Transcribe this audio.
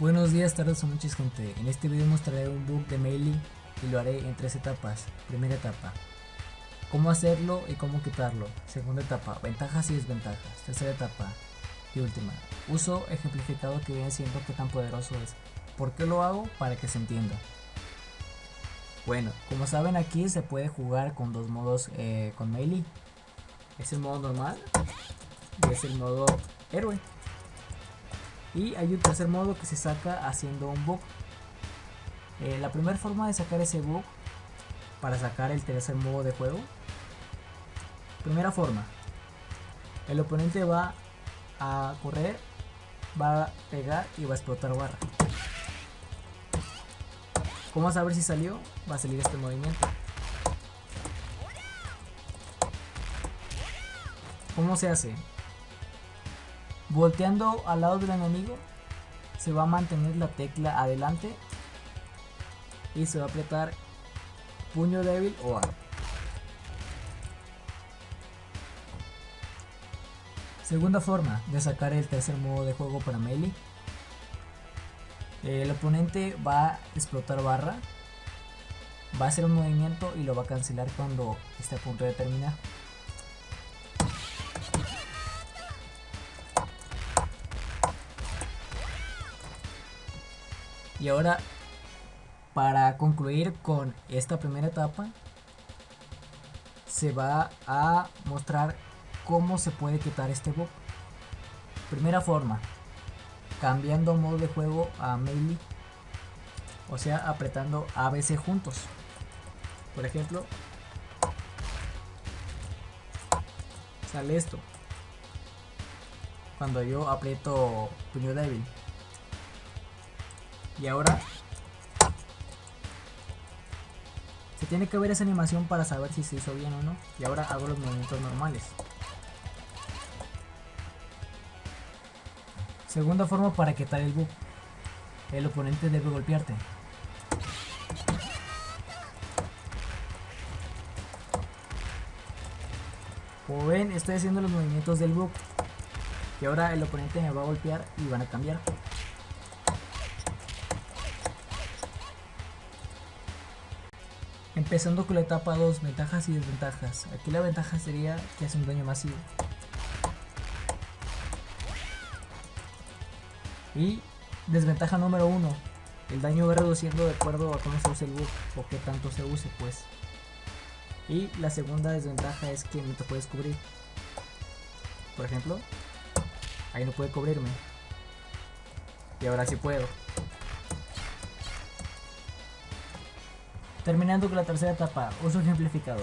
Buenos días, tardes o noches gente. En este video mostraré un bug de Melee y lo haré en tres etapas. Primera etapa, cómo hacerlo y cómo quitarlo. Segunda etapa, ventajas y desventajas. Tercera etapa y última, uso ejemplificado que viene siendo qué tan poderoso es. ¿Por qué lo hago? Para que se entienda. Bueno, como saben aquí se puede jugar con dos modos eh, con Melee. Es el modo normal y es el modo héroe. Y hay un tercer modo que se saca haciendo un bug. Eh, la primera forma de sacar ese bug para sacar el tercer modo de juego. Primera forma. El oponente va a correr, va a pegar y va a explotar barra. ¿Cómo saber si salió? Va a salir este movimiento. ¿Cómo se hace? Volteando al lado del enemigo, se va a mantener la tecla adelante y se va a apretar puño débil o A. Segunda forma de sacar el tercer modo de juego para melee. El oponente va a explotar barra, va a hacer un movimiento y lo va a cancelar cuando esté a punto de terminar. Y ahora, para concluir con esta primera etapa, se va a mostrar cómo se puede quitar este bug. Primera forma, cambiando modo de juego a melee, o sea, apretando ABC juntos. Por ejemplo, sale esto. Cuando yo aprieto puño débil. Y ahora se tiene que ver esa animación para saber si se hizo bien o no. Y ahora hago los movimientos normales. Segunda forma para quitar el bug. El oponente debe golpearte. Como ven, estoy haciendo los movimientos del bug. Y ahora el oponente me va a golpear y van a cambiar. Empezando con la etapa 2, ventajas y desventajas. Aquí la ventaja sería que hace un daño masivo. Y desventaja número 1, el daño va reduciendo de acuerdo a cómo se use el bug o qué tanto se use pues. Y la segunda desventaja es que no te puedes cubrir. Por ejemplo, ahí no puede cubrirme. Y ahora sí puedo. Terminando con la tercera etapa, uso ejemplificado.